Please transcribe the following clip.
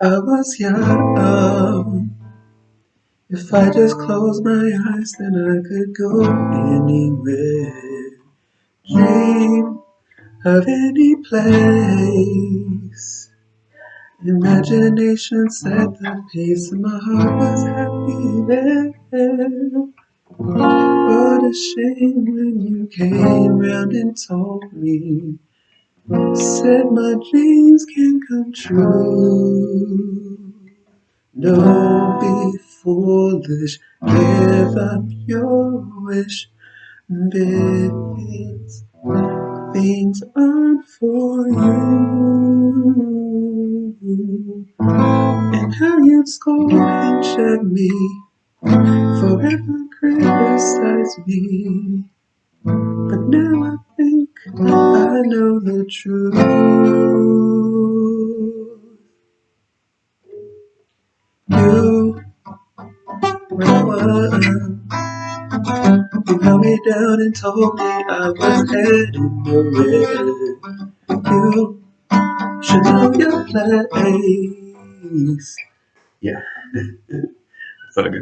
I was young. If I just closed my eyes, then I could go anywhere. Dream of any place. Imagination set the pace, and my heart was happy there. What a shame when you came round and told me, said my dreams can come true. Don't be foolish, give up your wish. Big things, things aren't for you. And how you'd scold and check me, forever criticize me. But now I think I know the truth. You, when I was, you held me down and told me I was heading nowhere. You should know your place. Yeah. That's all good.